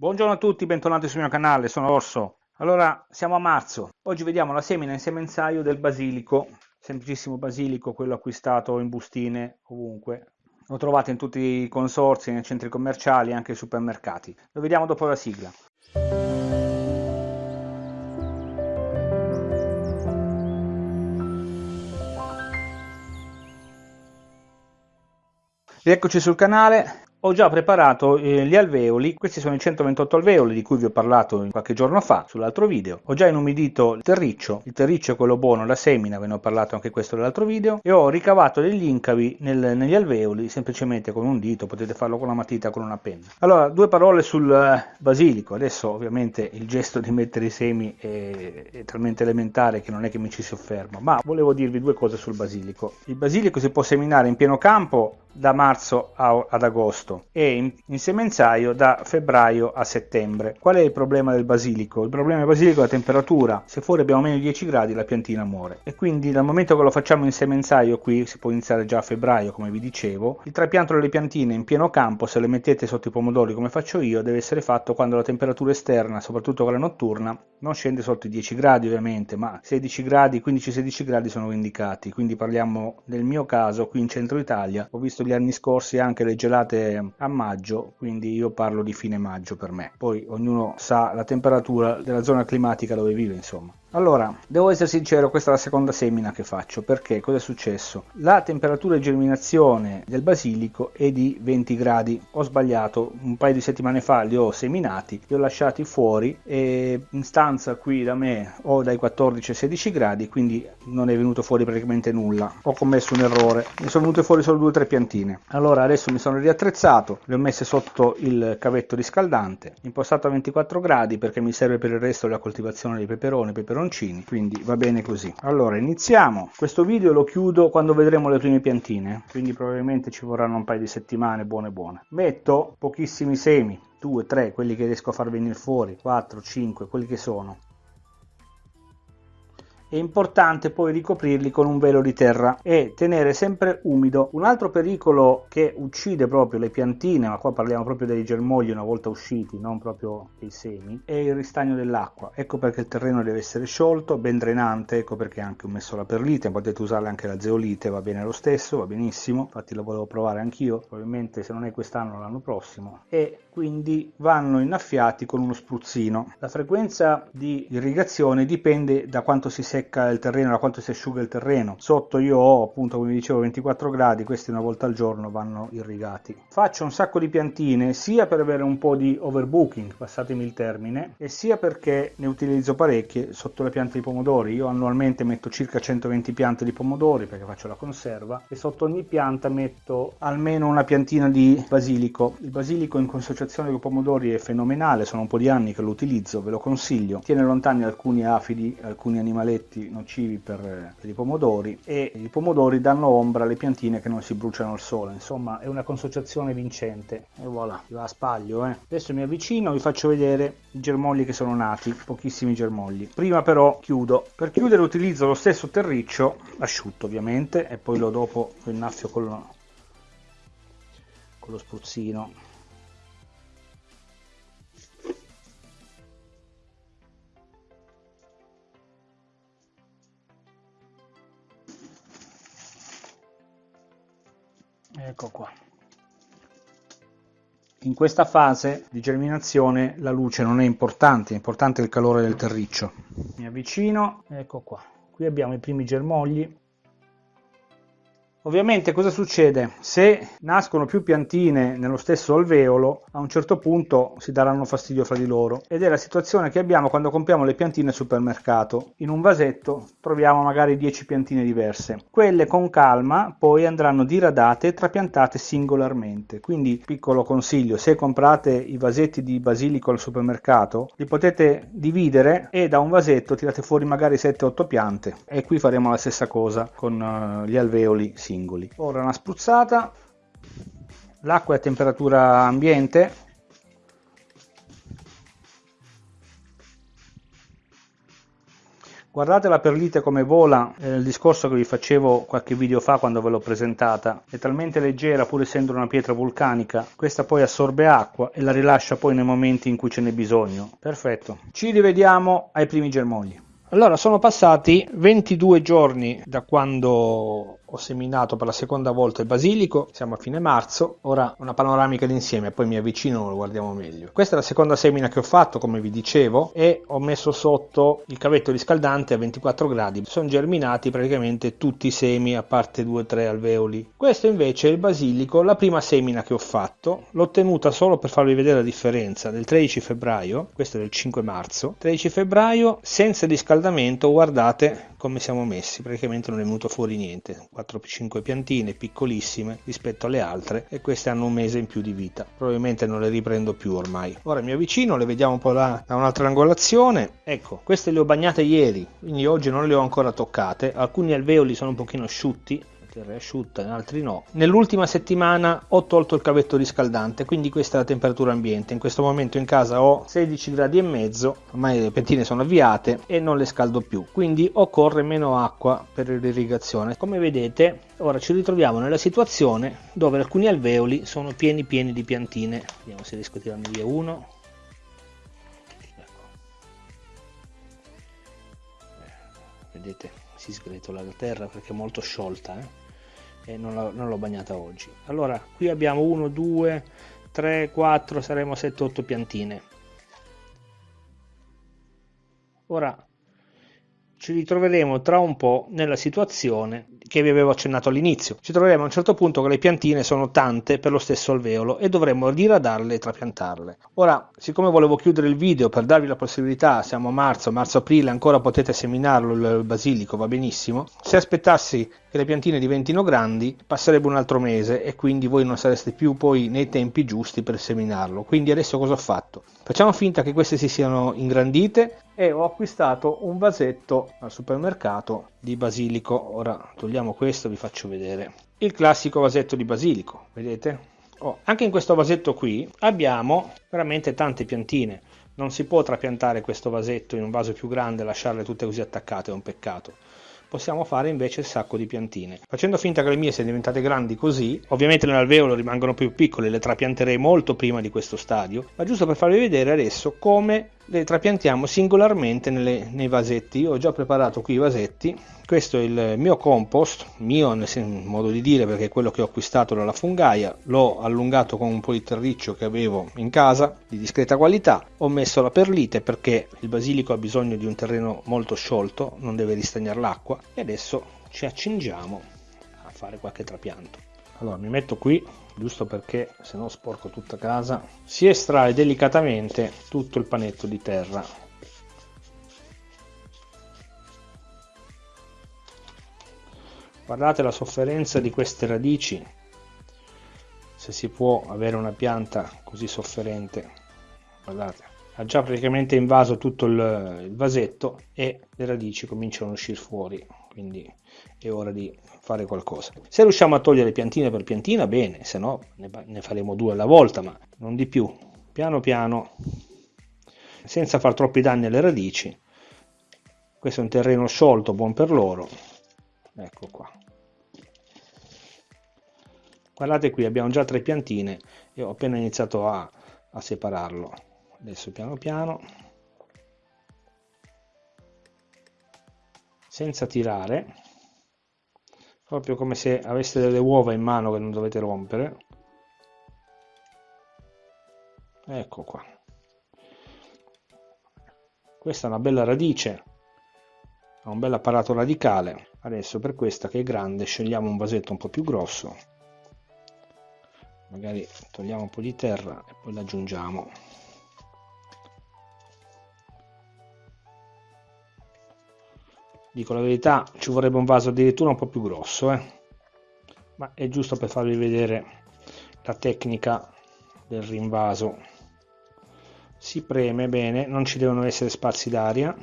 Buongiorno a tutti, bentornati sul mio canale, sono Orso. Allora, siamo a marzo. Oggi vediamo la semina in semenzaio del basilico, semplicissimo basilico, quello acquistato in bustine ovunque. Lo trovate in tutti i consorzi, nei centri commerciali, anche ai supermercati. Lo vediamo dopo la sigla. Rieccoci sul canale, ho già preparato eh, gli alveoli, questi sono i 128 alveoli di cui vi ho parlato qualche giorno fa sull'altro video. Ho già inumidito il terriccio, il terriccio è quello buono, la semina, ve ne ho parlato anche questo nell'altro video, e ho ricavato degli incavi nel, negli alveoli semplicemente con un dito, potete farlo con una matita, con una penna. Allora, due parole sul eh, basilico, adesso ovviamente il gesto di mettere i semi è, è talmente elementare che non è che mi ci soffermo, ma volevo dirvi due cose sul basilico. Il basilico si può seminare in pieno campo da marzo a, ad agosto e in, in, semenzaio da febbraio a settembre. Qual è il problema del basilico? Il problema del basilico è la temperatura. Se fuori abbiamo meno di 10 gradi la piantina muore. E quindi dal momento che lo facciamo in semenzaio qui, si può iniziare già a febbraio come vi dicevo, il trapianto delle piantine in pieno campo, se le mettete sotto i pomodori come faccio io, deve essere fatto quando la temperatura esterna, soprattutto quella notturna, non scende sotto i 10 gradi ovviamente, ma 16 gradi, 15-16 gradi sono indicati. Quindi parliamo del mio caso qui in centro Italia. Ho visto gli anni scorsi anche le gelate a maggio, quindi io parlo di fine maggio per me. Poi ognuno sa la temperatura della zona climatica dove vive, insomma. Allora, devo essere sincero, questa è la seconda semina che faccio, perché cosa è successo? La temperatura di germinazione del basilico è di 20 gradi, ho sbagliato, un paio di settimane fa li ho seminati, li ho lasciati fuori e in stanza qui da me ho dai 14 ai 16 gradi, quindi non è venuto fuori praticamente nulla, ho commesso un errore, mi sono venute fuori solo due o tre piantine. Allora adesso mi sono riattrezzato, le ho messe sotto il cavetto riscaldante, impostato a 24 gradi perché mi serve per il resto della coltivazione dei peperoni, peperoni peperoncini quindi va bene così. Allora iniziamo. Questo video lo chiudo quando vedremo le prime piantine quindi probabilmente ci vorranno un paio di settimane buone buone. Metto pochissimi semi 2 3 quelli che riesco a far venire fuori 4 5 quelli che sono è importante poi ricoprirli con un velo di terra e tenere sempre umido. Un altro pericolo che uccide proprio le piantine, ma qua parliamo proprio dei germogli una volta usciti, non proprio dei semi, è il ristagno dell'acqua. Ecco perché il terreno deve essere sciolto, ben drenante, ecco perché anche ho messo la perlite, potete usare anche la zeolite, va bene lo stesso, va benissimo, infatti lo volevo provare anch'io, probabilmente se non è quest'anno l'anno prossimo. E quindi vanno innaffiati con uno spruzzino. La frequenza di irrigazione dipende da quanto si secca il terreno, da quanto si asciuga il terreno. Sotto io ho appunto come dicevo 24 gradi, questi una volta al giorno vanno irrigati. Faccio un sacco di piantine sia per avere un po' di overbooking, passatemi il termine, e sia perché ne utilizzo parecchie sotto le piante di pomodori. Io annualmente metto circa 120 piante di pomodori perché faccio la conserva e sotto ogni pianta metto almeno una piantina di basilico. Il basilico in consociazione con pomodori è fenomenale, sono un po' di anni che lo utilizzo, ve lo consiglio. Tiene lontani alcuni afidi, alcuni animaletti nocivi per, i pomodori e i pomodori danno ombra alle piantine che non si bruciano al sole. Insomma, è una consociazione vincente. E voilà, va a spaglio. Eh. Adesso mi avvicino, vi faccio vedere i germogli che sono nati, pochissimi germogli. Prima però chiudo. Per chiudere utilizzo lo stesso terriccio, asciutto ovviamente, e poi lo dopo innaffio con lo, con lo spruzzino ecco qua in questa fase di germinazione la luce non è importante, è importante il calore del terriccio. Mi avvicino, ecco qua. Qui abbiamo i primi germogli Ovviamente cosa succede? Se nascono più piantine nello stesso alveolo, a un certo punto si daranno fastidio fra di loro ed è la situazione che abbiamo quando compriamo le piantine al supermercato. In un vasetto troviamo magari 10 piantine diverse. Quelle con calma poi andranno diradate e trapiantate singolarmente. Quindi piccolo consiglio, se comprate i vasetti di basilico al supermercato, li potete dividere e da un vasetto tirate fuori magari 7-8 piante e qui faremo la stessa cosa con uh, gli alveoli singoli. Ora una spruzzata, l'acqua è a temperatura ambiente, Guardate la perlite come vola, eh, il discorso che vi facevo qualche video fa quando ve l'ho presentata, è talmente leggera pur essendo una pietra vulcanica, questa poi assorbe acqua e la rilascia poi nei momenti in cui ce n'è bisogno. Perfetto, ci rivediamo ai primi germogli. Allora, sono passati 22 giorni da quando ho seminato per la seconda volta il basilico, siamo a fine marzo, ora una panoramica d'insieme, poi mi avvicino e lo guardiamo meglio. Questa è la seconda semina che ho fatto, come vi dicevo, e ho messo sotto il cavetto riscaldante a 24 gradi. Sono germinati praticamente tutti i semi, a parte 2-3 alveoli. Questo invece è il basilico, la prima semina che ho fatto, l'ho tenuta solo per farvi vedere la differenza, del 13 febbraio, questo è del 5 marzo, 13 febbraio senza riscaldamento, guardate come siamo messi, praticamente non è venuto fuori niente, 4-5 piantine piccolissime rispetto alle altre e queste hanno un mese in più di vita, probabilmente non le riprendo più ormai. Ora mi avvicino, le vediamo un po' da, da un'altra angolazione, ecco, queste le ho bagnate ieri, quindi oggi non le ho ancora toccate, alcuni alveoli sono un pochino asciutti, terra è asciutta, in altri no. Nell'ultima settimana ho tolto il cavetto riscaldante, quindi questa è la temperatura ambiente. In questo momento in casa ho 16 gradi e mezzo, ormai le pentine sono avviate e non le scaldo più, quindi occorre meno acqua per l'irrigazione. Come vedete, ora ci ritroviamo nella situazione dove alcuni alveoli sono pieni pieni di piantine. Vediamo se riesco a tirarne via uno. Vedete si sgretola la terra perché è molto sciolta eh? e non, l'ho bagnata oggi allora qui abbiamo 1 2 3 4 saremo 7 8 piantine ora ci ritroveremo tra un po' nella situazione che vi avevo accennato all'inizio. Ci troveremo a un certo punto che le piantine sono tante per lo stesso alveolo e dovremmo diradarle e trapiantarle. Ora, siccome volevo chiudere il video per darvi la possibilità, siamo a marzo, marzo-aprile, ancora potete seminarlo il basilico, va benissimo. Se aspettassi che le piantine diventino grandi, passerebbe un altro mese e quindi voi non sareste più poi nei tempi giusti per seminarlo. Quindi adesso cosa ho fatto? Facciamo finta che queste si siano ingrandite e ho acquistato un vasetto al supermercato di basilico. Ora togliamo questo vi faccio vedere. Il classico vasetto di basilico, vedete? Oh, anche in questo vasetto qui abbiamo veramente tante piantine. Non si può trapiantare questo vasetto in un vaso più grande e lasciarle tutte così attaccate, è un peccato possiamo fare invece il sacco di piantine. Facendo finta che le mie siano diventate grandi così, ovviamente nell'alveolo rimangono più piccole, le trapianterei molto prima di questo stadio, ma giusto per farvi vedere adesso come le trapiantiamo singolarmente nelle, nei vasetti. Io ho già preparato qui i vasetti. Questo è il mio compost, mio nel modo di dire perché è quello che ho acquistato dalla fungaia. L'ho allungato con un po' di terriccio che avevo in casa di discreta qualità. Ho messo la perlite perché il basilico ha bisogno di un terreno molto sciolto, non deve ristagnare l'acqua. E adesso ci accingiamo a fare qualche trapianto. Allora mi metto qui giusto perché se no sporco tutta casa. Si estrae delicatamente tutto il panetto di terra. Guardate la sofferenza di queste radici. Se si può avere una pianta così sofferente guardate ha già praticamente invaso tutto il, il vasetto e le radici cominciano a uscire fuori quindi è ora di fare qualcosa. Se riusciamo a togliere piantina per piantina, bene, se no ne faremo due alla volta, ma non di più. Piano piano, senza far troppi danni alle radici. Questo è un terreno sciolto, buon per loro. Ecco qua. Guardate qui, abbiamo già tre piantine e ho appena iniziato a, a separarlo. Adesso piano piano. Senza tirare proprio come se aveste delle uova in mano che non dovete rompere. Ecco qua. Questa è una bella radice ha un bel apparato radicale. Adesso per questa che è grande scegliamo un vasetto un po' più grosso. Magari togliamo un po' di terra e poi l'aggiungiamo dico la verità ci vorrebbe un vaso addirittura un po' più grosso eh? ma è giusto per farvi vedere la tecnica del rinvaso. Si preme bene non ci devono essere spazi d'aria.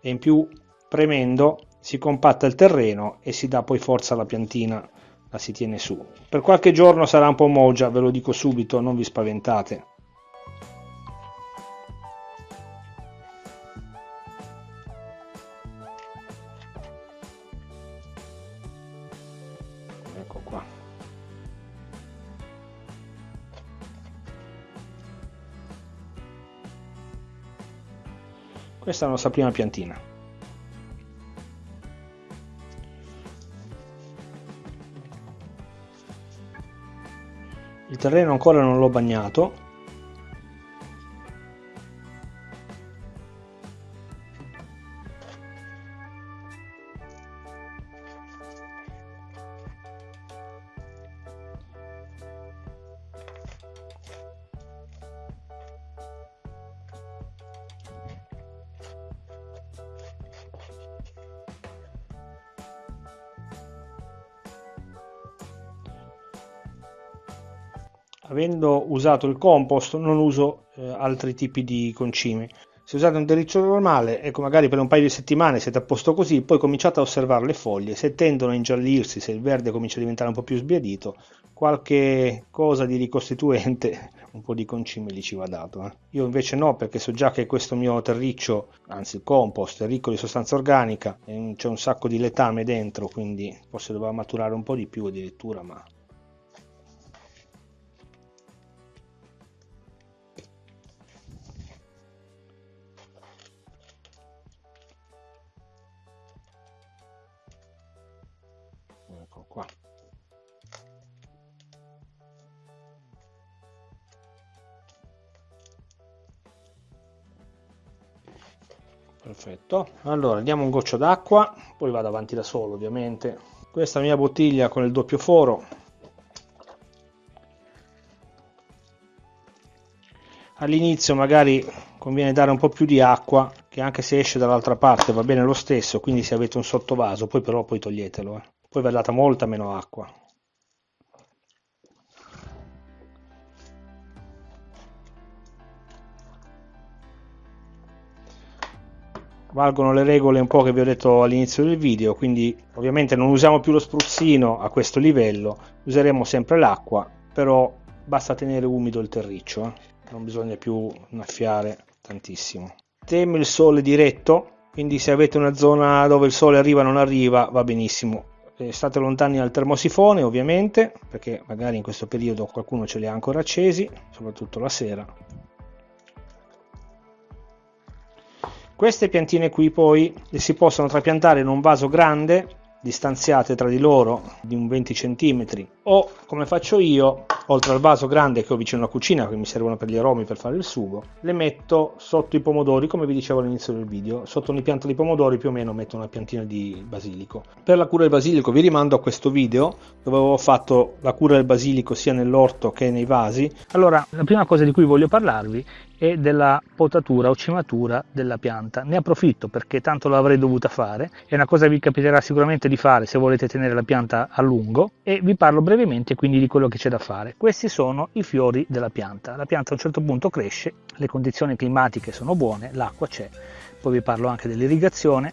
E in più premendo si compatta il terreno e si dà poi forza alla piantina la si tiene su. Per qualche giorno sarà un po' mogia ve lo dico subito non vi spaventate ecco qua. Questa è la nostra prima piantina. Il terreno ancora non l'ho bagnato avendo usato il compost non uso eh, altri tipi di concimi se usate un terriccio normale ecco magari per un paio di settimane siete a posto così poi cominciate a osservare le foglie se tendono a ingiallirsi se il verde comincia a diventare un po' più sbiadito qualche cosa di ricostituente un po' di concime gli ci va dato eh. io invece no perché so già che questo mio terriccio anzi il compost è ricco di sostanza organica c'è un sacco di letame dentro quindi forse doveva maturare un po' di più addirittura ma perfetto. Allora diamo un goccio d'acqua poi vado avanti da solo ovviamente. Questa mia bottiglia con il doppio foro. All'inizio magari conviene dare un po' più di acqua che anche se esce dall'altra parte va bene lo stesso quindi se avete un sottovaso poi però poi toglietelo eh. Poi va data molta meno acqua valgono le regole un po' che vi ho detto all'inizio del video quindi ovviamente non usiamo più lo spruzzino a questo livello useremo sempre l'acqua però basta tenere umido il terriccio eh? non bisogna più innaffiare tantissimo. Teme il sole diretto quindi se avete una zona dove il sole arriva non arriva va benissimo. Eh, state lontani dal termosifone ovviamente perché magari in questo periodo qualcuno ce li ha ancora accesi soprattutto la sera queste piantine qui poi si possono trapiantare in un vaso grande distanziate tra di loro di un 20 cm o come faccio io oltre al vaso grande che ho vicino alla cucina che mi servono per gli aromi per fare il sugo le metto sotto i pomodori come vi dicevo all'inizio del video. Sotto ogni pianta di pomodori più o meno metto una piantina di basilico. Per la cura del basilico vi rimando a questo video dove avevo fatto la cura del basilico sia nell'orto che nei vasi. Allora la prima cosa di cui voglio parlarvi è della potatura o cimatura della pianta. Ne approfitto perché tanto l'avrei dovuta fare. È una cosa che vi capiterà sicuramente di fare se volete tenere la pianta a lungo. E vi parlo brevemente quindi di quello che c'è da fare questi sono i fiori della pianta. La pianta a un certo punto cresce, le condizioni climatiche sono buone, l'acqua c'è, poi vi parlo anche dell'irrigazione.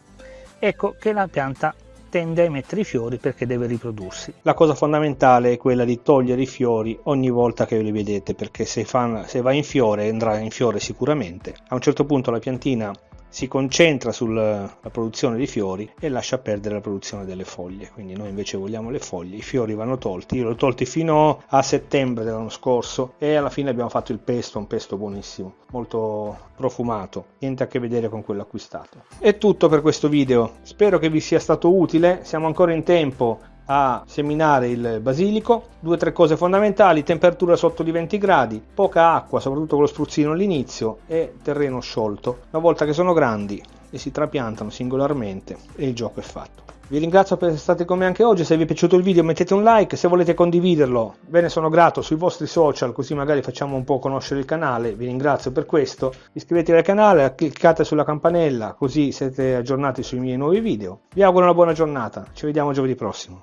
Ecco che la pianta tende a emettere i fiori perché deve riprodursi. La cosa fondamentale è quella di togliere i fiori ogni volta che li vedete perché se, fa, se va in fiore andrà in fiore sicuramente. A un certo punto la piantina si concentra sulla produzione di fiori e lascia perdere la produzione delle foglie. Quindi noi invece vogliamo le foglie. I fiori vanno tolti. Io li ho tolti fino a settembre dell'anno scorso e alla fine abbiamo fatto il pesto un pesto buonissimo molto profumato. Niente a che vedere con quello acquistato. È tutto per questo video. Spero che vi sia stato utile. Siamo ancora in tempo a seminare il basilico, due o tre cose fondamentali, temperatura sotto di 20 gradi, poca acqua, soprattutto con lo spruzzino all'inizio e terreno sciolto. Una volta che sono grandi e si trapiantano singolarmente e il gioco è fatto. Vi ringrazio per essere stati con me anche oggi, se vi è piaciuto il video mettete un like, se volete condividerlo ve ne sono grato sui vostri social così magari facciamo un po' conoscere il canale, vi ringrazio per questo, iscrivetevi al canale, cliccate sulla campanella così siete aggiornati sui miei nuovi video. Vi auguro una buona giornata, ci vediamo giovedì prossimo.